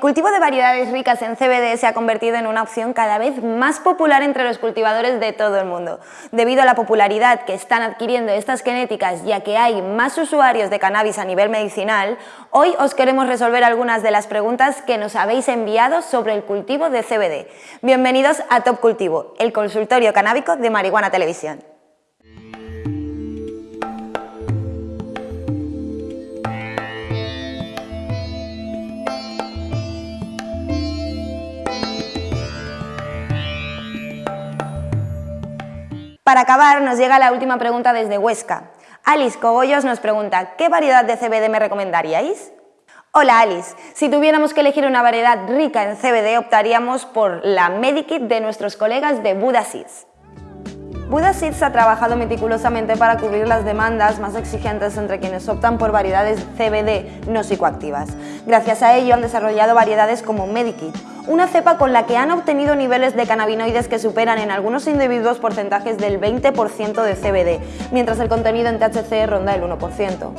cultivo de variedades ricas en CBD se ha convertido en una opción cada vez más popular entre los cultivadores de todo el mundo. Debido a la popularidad que están adquiriendo estas genéticas ya que hay más usuarios de cannabis a nivel medicinal, hoy os queremos resolver algunas de las preguntas que nos habéis enviado sobre el cultivo de CBD. Bienvenidos a Top Cultivo, el consultorio canábico de Marihuana Televisión. Para acabar, nos llega la última pregunta desde Huesca. Alice Cogollos nos pregunta, ¿qué variedad de CBD me recomendaríais? Hola Alice, si tuviéramos que elegir una variedad rica en CBD optaríamos por la Medikit de nuestros colegas de Buda Seeds. Buda Seeds ha trabajado meticulosamente para cubrir las demandas más exigentes entre quienes optan por variedades CBD no psicoactivas. Gracias a ello han desarrollado variedades como Medikit, una cepa con la que han obtenido niveles de cannabinoides que superan en algunos individuos porcentajes del 20% de CBD, mientras el contenido en THC ronda el 1%.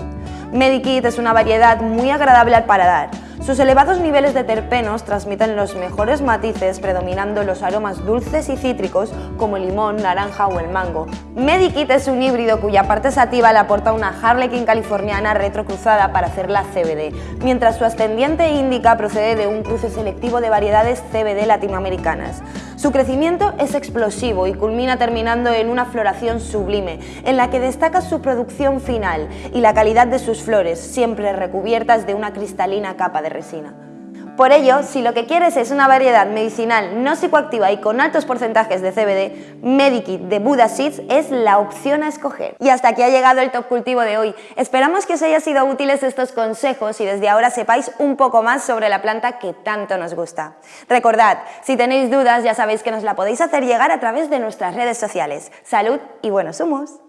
Medikit es una variedad muy agradable al paladar, sus elevados niveles de terpenos transmiten los mejores matices predominando los aromas dulces y cítricos como el limón, naranja o el mango. Medikit es un híbrido cuya parte sativa le aporta una Harlequin californiana retrocruzada para hacer la CBD, mientras su ascendiente índica procede de un cruce selectivo de variedades CBD latinoamericanas. Su crecimiento es explosivo y culmina terminando en una floración sublime, en la que destaca su producción final y la calidad de sus flores, siempre recubiertas de una cristalina capa de resina. Por ello, si lo que quieres es una variedad medicinal no psicoactiva y con altos porcentajes de CBD, Medikit de Buddha Seeds es la opción a escoger. Y hasta aquí ha llegado el top cultivo de hoy. Esperamos que os haya sido útiles estos consejos y desde ahora sepáis un poco más sobre la planta que tanto nos gusta. Recordad, si tenéis dudas ya sabéis que nos la podéis hacer llegar a través de nuestras redes sociales. Salud y buenos humos.